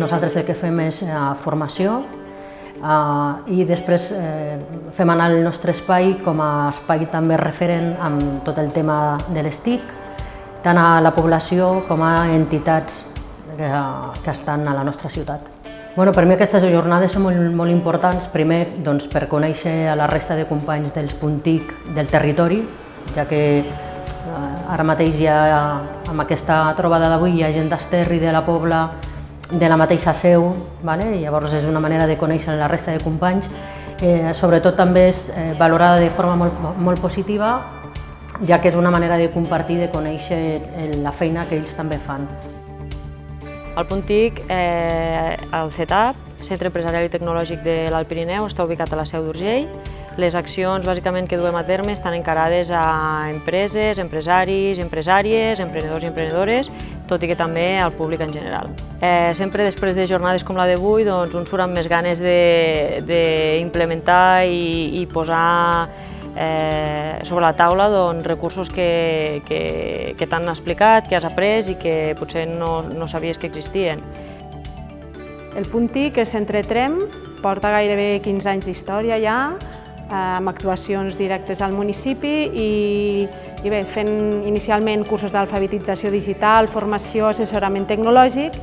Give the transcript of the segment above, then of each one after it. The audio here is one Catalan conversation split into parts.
nosaltres el que fem és eh, formació eh, i després eh, fem anar el nostre espai com a espai també referent amb tot el tema de les TIC, tant a la població com a entitats que, que estan a la nostra ciutat. Bueno, per mi aquestes jornades són molt, molt importants, primer doncs, per conèixer a la resta de companys dels Puntic del territori, ja que eh, ara mateix ja amb aquesta trobada d'avui hi ha gent d'Esterri, de la Pobla, de la mateixa seu, vale? I llavors és una manera de conèixer la resta de companys. Eh, sobretot també és eh, valorada de forma molt, molt positiva, ja que és una manera de compartir, de conèixer la feina que ells també fan. El Puntic, eh, el CETAP, Centre Empresarial i Tecnològic de l'Alt Pirineu, està ubicat a la Seu d'Urgell. Les accions bàsicament que duem a terme estan encarades a empreses, empresaris, empresàries, emprenedors i emprenedores, tot i que també al públic en general. Eh, sempre després de jornades com la d'avui, doncs, uns surt amb més ganes d'implementar i, i posar eh, sobre la taula doncs, recursos que, que, que t'han explicat, que has après i que potser no, no sabies que existien. El Punti, que és Centre Trem, porta gairebé 15 anys d'història ja, amb actuacions directes al municipi i, i bé, fent inicialment cursos d'alfabetització digital, formació, assessorament tecnològic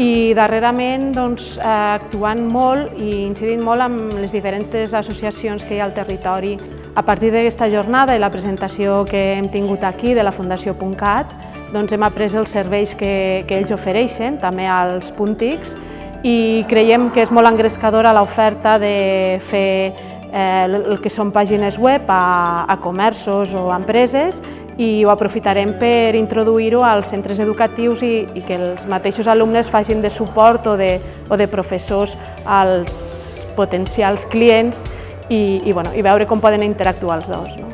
i darrerament doncs, eh, actuant molt i incidint molt amb les diferents associacions que hi ha al territori. A partir d'aquesta jornada i la presentació que hem tingut aquí de la Fundació Puntcat, doncs hem après els serveis que, que ells ofereixen, també als puntics, i creiem que és molt engrescadora l'oferta de fer eh, el que són pàgines web a, a comerços o a empreses i ho aprofitarem per introduir-ho als centres educatius i, i que els mateixos alumnes facin de suport o de, o de professors als potencials clients i, i, bueno, i veure com poden interactuar els dos. No?